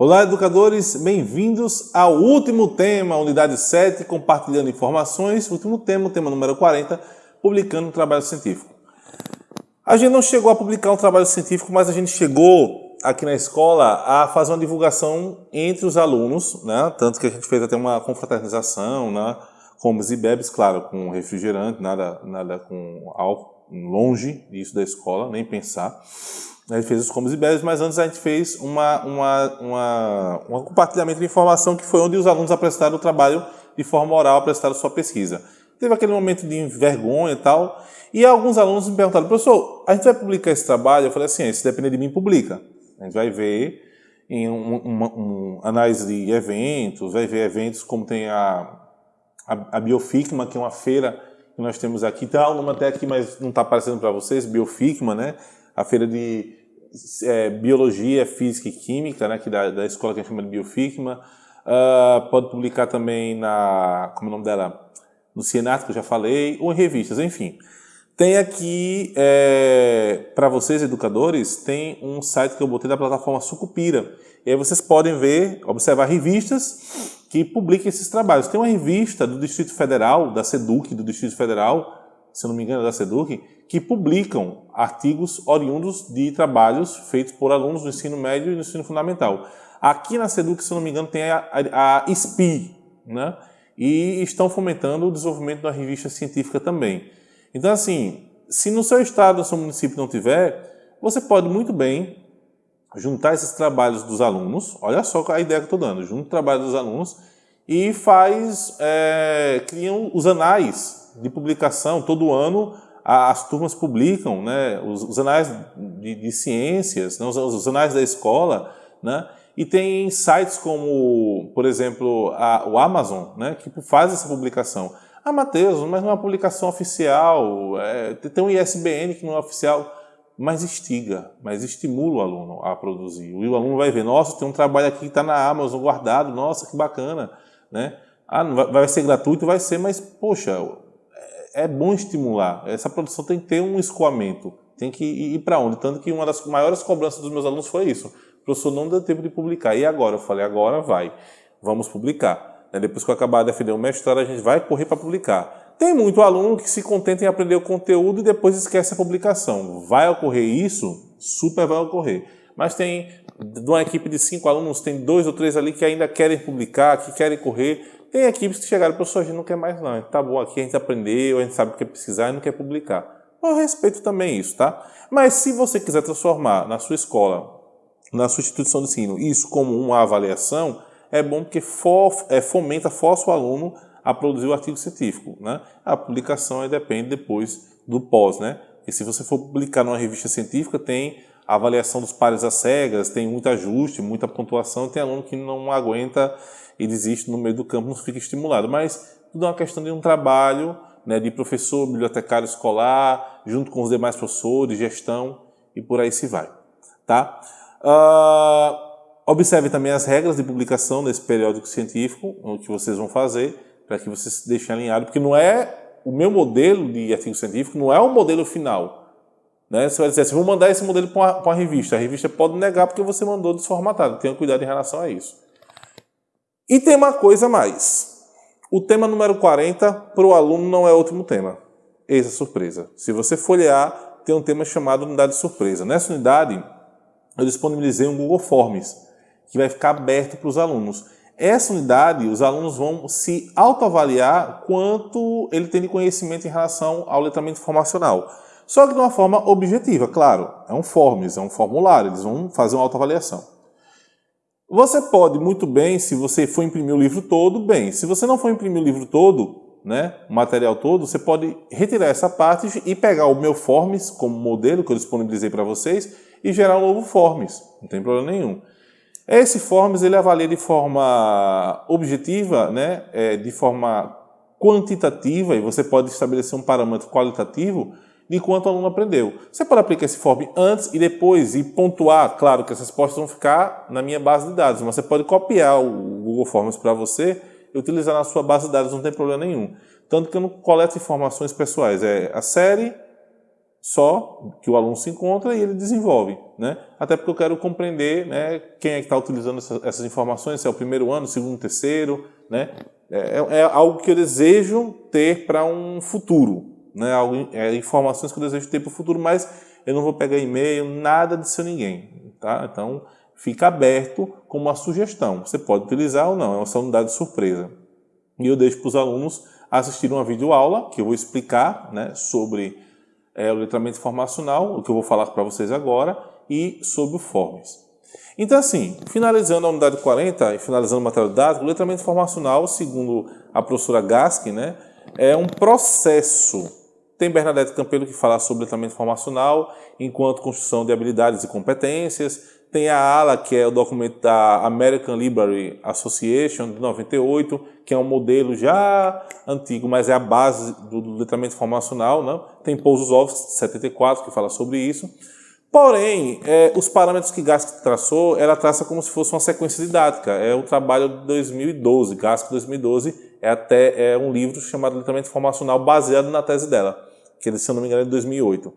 Olá, educadores, bem-vindos ao último tema, unidade 7, compartilhando informações, último tema, tema número 40, publicando um trabalho científico. A gente não chegou a publicar um trabalho científico, mas a gente chegou aqui na escola a fazer uma divulgação entre os alunos, né? tanto que a gente fez até uma confraternização, né? comes e bebes, claro, com refrigerante, nada, nada com álcool, longe disso da escola, nem pensar. A gente fez os comes e bebes, mas antes a gente fez uma, uma, uma, um compartilhamento de informação que foi onde os alunos apresentaram o trabalho de forma oral, apresentaram sua pesquisa. Teve aquele momento de vergonha e tal, e alguns alunos me perguntaram, professor, a gente vai publicar esse trabalho? Eu falei assim, se depender de mim, publica. A gente vai ver em um, uma, um, análise de eventos, vai ver eventos como tem a, a, a Bioficma, que é uma feira que nós temos aqui, tá nome até aqui, mas não está aparecendo para vocês, Bioficma, né? A feira de é, Biologia, Física e Química, né, que da, da escola que a gente chama de Bioficma. Uh, pode publicar também na, como é o nome dela? No Cienart, que eu já falei, ou em revistas, enfim. Tem aqui, é, para vocês educadores, tem um site que eu botei da plataforma Sucupira. E aí vocês podem ver, observar revistas que publicam esses trabalhos. Tem uma revista do Distrito Federal, da SEDUC, do Distrito Federal, se não me engano, da SEDUC, que publicam artigos oriundos de trabalhos feitos por alunos do ensino médio e do ensino fundamental. Aqui na SEDUC, se não me engano, tem a, a, a SPI, né? e estão fomentando o desenvolvimento da revista científica também. Então, assim, se no seu estado, no seu município não tiver, você pode muito bem juntar esses trabalhos dos alunos, olha só a ideia que eu estou dando, junta o trabalho dos alunos e faz, é, criam os anais de publicação, todo ano as turmas publicam né, os, os anais de, de ciências, né, os, os, anais da escola, né, e tem sites como, por exemplo, a, o Amazon, né, que faz essa publicação. Ah, Matheus, mas não é uma publicação oficial, é, tem um ISBN que não é oficial, mas instiga, mas estimula o aluno a produzir. O aluno vai ver, nossa, tem um trabalho aqui que está na Amazon guardado, nossa, que bacana. Né? Ah, vai ser gratuito? Vai ser, mas, poxa, é bom estimular. Essa produção tem que ter um escoamento, tem que ir para onde? Tanto que uma das maiores cobranças dos meus alunos foi isso. O professor não deu tempo de publicar. E agora? Eu falei, agora vai, vamos publicar. Depois que eu acabar de defender o mestrado, a gente vai correr para publicar. Tem muito aluno que se contenta em aprender o conteúdo e depois esquece a publicação. Vai ocorrer isso? Super vai ocorrer. Mas tem, de uma equipe de cinco alunos, tem dois ou três ali que ainda querem publicar, que querem correr, tem equipes que chegaram, professor, a gente não quer mais não, tá bom aqui, a gente aprendeu, a gente sabe o que é precisar e não quer publicar. Eu respeito também isso, tá? Mas se você quiser transformar na sua escola, na sua instituição de ensino, isso como uma avaliação, é bom porque é, fomenta, força o aluno a produzir o artigo científico, né? A publicação depende depois do pós, né? E se você for publicar numa revista científica, tem a avaliação dos pares às cegas, tem muito ajuste, muita pontuação, tem aluno que não aguenta e desiste no meio do campo, não fica estimulado. Mas tudo é uma questão de um trabalho né, de professor, bibliotecário escolar, junto com os demais professores, gestão e por aí se vai. Tá? Uh, observe também as regras de publicação nesse periódico científico, o que vocês vão fazer, para que vocês se deixem alinhados, porque não é o meu modelo de artigo científico, não é o modelo final. Né? Você vai dizer assim, vou mandar esse modelo para uma, uma, revista. A revista pode negar porque você mandou desformatado. Tenha cuidado em relação a isso. E tem uma coisa a mais. O tema número 40 para o aluno não é o último tema. Eis a surpresa. Se você folhear, tem um tema chamado unidade surpresa. Nessa unidade, eu disponibilizei um Google Forms, que vai ficar aberto para os alunos. Essa unidade, os alunos vão se autoavaliar quanto ele tem de conhecimento em relação ao letramento informacional. Só que de uma forma objetiva, claro. É um Forms, é um formulário, eles vão fazer uma autoavaliação. Você pode muito bem, se você for imprimir o livro todo, bem. Se você não for imprimir o livro todo, né, o material todo, você pode retirar essa parte e pegar o meu Forms como modelo que eu disponibilizei para vocês e gerar um novo Forms. Não tem problema nenhum. Esse Forms ele avalia de forma objetiva, né, é, de forma quantitativa, e você pode estabelecer um parâmetro qualitativo de quanto o aluno aprendeu. Você pode aplicar esse form antes e depois e pontuar, claro que as respostas vão ficar na minha base de dados, mas você pode copiar o Google Forms para você e utilizar na sua base de dados, não tem problema nenhum. Tanto que eu não coleto informações pessoais, é a série, só que o aluno se encontra e ele desenvolve, né? Até porque eu quero compreender, né, quem é que está utilizando essa, essas informações, se é o primeiro ano, segundo, terceiro, né? É, é, é algo que eu desejo ter para um futuro, né? É, informações que eu desejo ter para o futuro, mas eu não vou pegar e-mail, nada de seu ninguém, tá? Então fica aberto como uma sugestão. Você pode utilizar ou não, é uma unidade de surpresa. E eu deixo para os alunos assistir uma videoaula que eu vou explicar, né, sobre é, o letramento informacional, o que eu vou falar para vocês agora, e sobre o Forms. Então, assim, finalizando a unidade 40 e finalizando o material didático, o letramento informacional, segundo a professora Gaskin, né, é um processo. Tem Bernadette Campelo que fala sobre letramento informacional enquanto construção de habilidades e competências, tem a ALA, que é o documento da American Library Association, de 98, que é um modelo já antigo, mas é a base do letramento informacional. Né? Tem de 74, que fala sobre isso. Porém, é, os parâmetros que Gask traçou, ela traça como se fosse uma sequência didática. É o trabalho de 2012, Gask 2012, é até é um livro chamado Letramento Informacional, baseado na tese dela, que, se eu não me engano, é de 2008.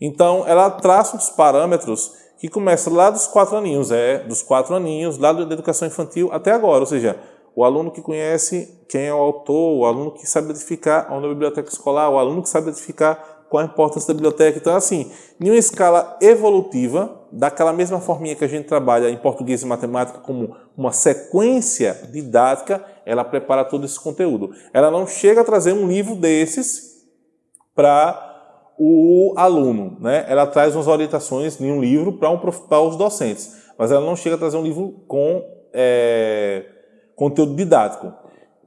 Então, ela traça os parâmetros que começa lá dos quatro aninhos, é, dos quatro aninhos, lá da educação infantil até agora, ou seja, o aluno que conhece quem é o autor, o aluno que sabe identificar onde é a biblioteca escolar, o aluno que sabe identificar qual a importância da biblioteca. Então, assim, em uma escala evolutiva, daquela mesma forminha que a gente trabalha em português e matemática como uma sequência didática, ela prepara todo esse conteúdo. Ela não chega a trazer um livro desses para o aluno. Né? Ela traz umas orientações em um livro para um, os docentes, mas ela não chega a trazer um livro com é, conteúdo didático.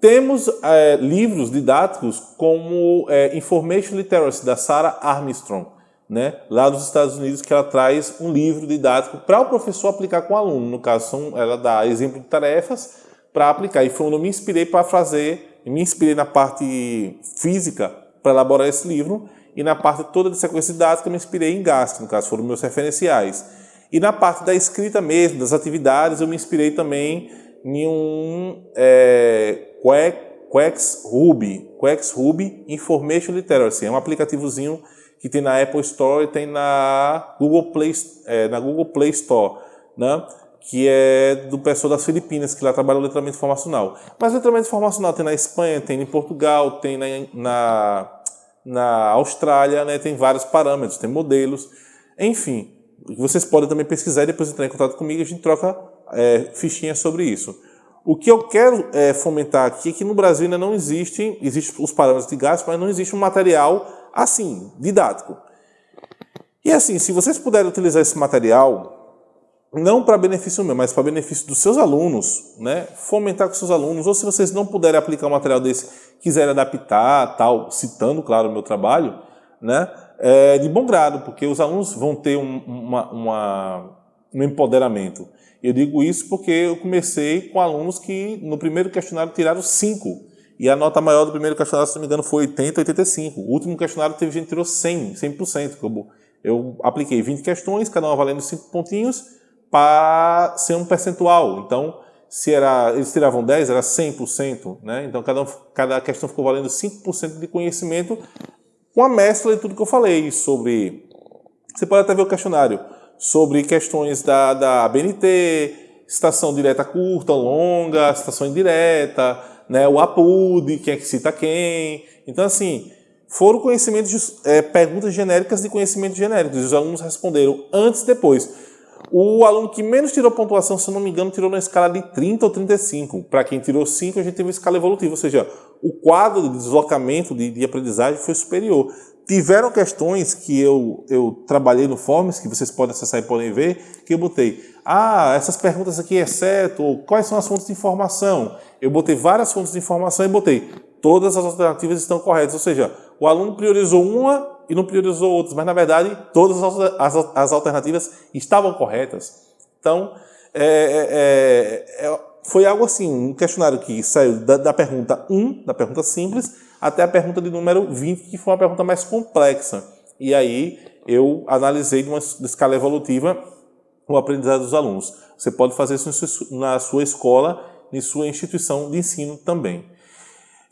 Temos é, livros didáticos como é, Information Literacy, da Sarah Armstrong, né? lá dos Estados Unidos, que ela traz um livro didático para o professor aplicar com o aluno. No caso, são, ela dá exemplo de tarefas para aplicar. E foi onde eu me inspirei para fazer, me inspirei na parte física para elaborar esse livro e na parte toda de sequência didática eu me inspirei em GASC, no caso foram meus referenciais. E na parte da escrita mesmo, das atividades, eu me inspirei também em um é, Quex Ruby, Quex Ruby Information Literacy, é um aplicativozinho que tem na Apple Store e tem na Google Play, é, na Google Play Store, né? Que é do pessoal das Filipinas, que lá trabalha o letramento informacional. Mas letramento informacional tem na Espanha, tem em Portugal, tem na, na na Austrália, né, tem vários parâmetros, tem modelos, enfim. Vocês podem também pesquisar e depois entrar em contato comigo e a gente troca é, fichinhas sobre isso. O que eu quero é, fomentar aqui é que no Brasil ainda não existe, existem os parâmetros de gasto, mas não existe um material assim, didático. E assim, se vocês puderem utilizar esse material, não para benefício meu, mas para benefício dos seus alunos, né? fomentar com seus alunos, ou se vocês não puderem aplicar um material desse, quiserem adaptar, tal, citando, claro, o meu trabalho, né? É de bom grado, porque os alunos vão ter um, uma, uma, um empoderamento. Eu digo isso porque eu comecei com alunos que no primeiro questionário tiraram 5, e a nota maior do primeiro questionário, se não me engano, foi 80, 85. O último questionário teve gente que tirou 100, 100%. Eu apliquei 20 questões, cada uma valendo 5 pontinhos, para ser um percentual. Então, se era, eles tiravam 10, era 100%. Né? Então, cada, cada questão ficou valendo 5% de conhecimento com a mescla de tudo que eu falei sobre... Você pode até ver o questionário sobre questões da, da BNT, citação direta curta, longa, citação indireta, né, o APUD, quem é que cita quem. Então, assim, foram conhecimentos, é, perguntas genéricas de conhecimentos genéricos. Os alunos responderam antes e depois. O aluno que menos tirou pontuação, se não me engano, tirou na escala de 30 ou 35. Para quem tirou 5, a gente teve uma escala evolutiva, ou seja, o quadro de deslocamento de, de aprendizagem foi superior. Tiveram questões que eu, eu trabalhei no Forms, que vocês podem acessar e podem ver, que eu botei, ah, essas perguntas aqui exceto, ou quais são as fontes de informação? Eu botei várias fontes de informação e botei, todas as alternativas estão corretas, ou seja, o aluno priorizou uma e não priorizou outras, mas na verdade todas as, as alternativas estavam corretas. Então, é, é, é, é, foi algo assim, um questionário que saiu da, da, pergunta 1, da pergunta simples, até a pergunta de número 20, que foi uma pergunta mais complexa. E aí eu analisei de uma escala evolutiva o aprendizado dos alunos. Você pode fazer isso na sua escola, em sua instituição de ensino também.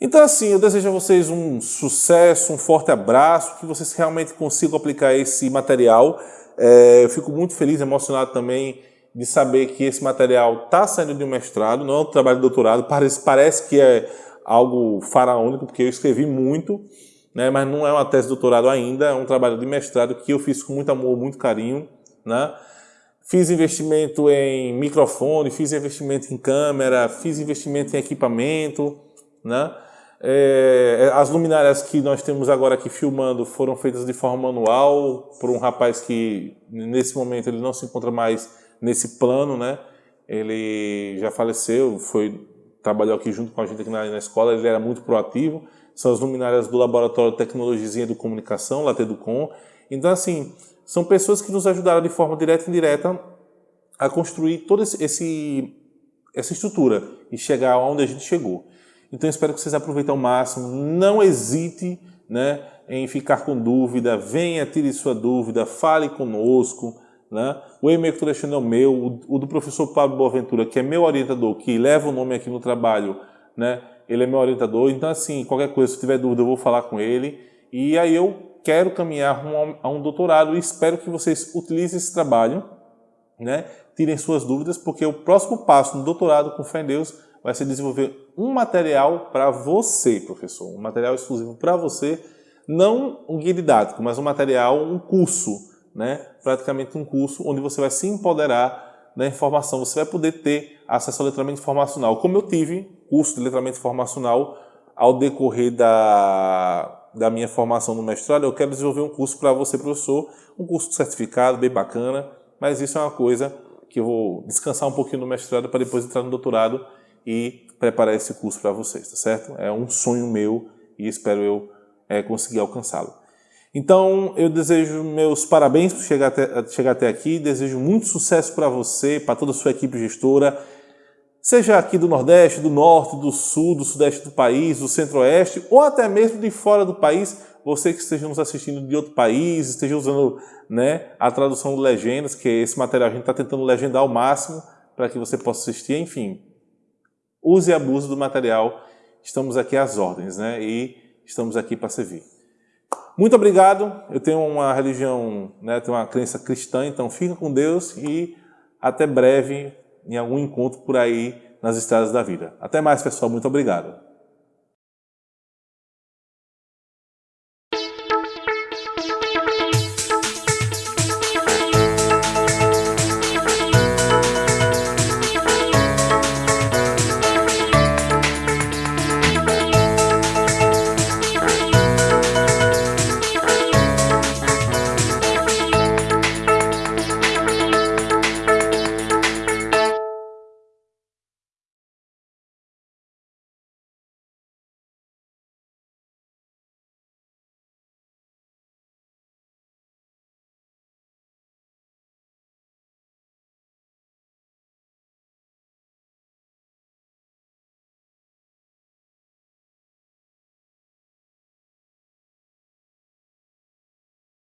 Então, assim, eu desejo a vocês um sucesso, um forte abraço, que vocês realmente consigam aplicar esse material. É, eu fico muito feliz, emocionado também de saber que esse material está saindo de um mestrado, não é um trabalho de doutorado, parece, parece que é algo faraônico, porque eu escrevi muito, né, mas não é uma tese de doutorado ainda, é um trabalho de mestrado que eu fiz com muito amor, muito carinho. Né? Fiz investimento em microfone, fiz investimento em câmera, fiz investimento em equipamento. Né? É, as luminárias que nós temos agora aqui filmando foram feitas de forma manual por um rapaz que nesse momento ele não se encontra mais nesse plano, né? Ele já faleceu, foi trabalhou aqui junto com a gente aqui na, na escola, ele era muito proativo. São as luminárias do Laboratório de Tecnologia e Comunicação, LATEDUCOM. Então, assim, são pessoas que nos ajudaram de forma direta e indireta a construir toda esse essa estrutura e chegar onde a gente chegou. Então, espero que vocês aproveitem ao máximo. Não hesite né, em ficar com dúvida. Venha, tire sua dúvida, fale conosco. Né? O e-mail que estou deixando é o meu, o, do professor Pablo Boaventura, que é meu orientador, que leva o nome aqui no trabalho, né? ele é meu orientador. Então, assim, qualquer coisa, se tiver dúvida, eu vou falar com ele. E aí eu quero caminhar a um doutorado e espero que vocês utilizem esse trabalho, né? tirem suas dúvidas, porque o próximo passo no doutorado com fé em Deus vai ser desenvolver um material para você, professor, um material exclusivo para você, não um guia didático, mas um material, um curso, né? praticamente um curso onde você vai se empoderar da informação, você vai poder ter acesso ao letramento informacional, como eu tive curso de letramento informacional ao decorrer da, da minha formação no mestrado, eu quero desenvolver um curso para você, professor, um curso certificado, bem bacana, mas isso é uma coisa que eu vou descansar um pouquinho no mestrado para depois entrar no doutorado e preparar esse curso para vocês, tá certo? É um sonho meu e espero eu é, conseguir alcançá-lo. Então, eu desejo meus parabéns por chegar até, chegar até aqui, desejo muito sucesso para você, para toda a sua equipe gestora, seja aqui do Nordeste, do Norte, do Sul, do Sudeste do país, do Centro-Oeste, ou até mesmo de fora do país, você que esteja nos assistindo de outro país, esteja usando né, a tradução de legendas, que esse material a gente está tentando legendar ao máximo para que você possa assistir, enfim, use e abuse do material. Estamos aqui às ordens, né? E estamos aqui para servir. Muito obrigado. Eu tenho uma religião, né, tenho uma crença cristã, então fica com Deus e até breve em algum encontro por aí nas estradas da vida. Até mais, pessoal. Muito obrigado.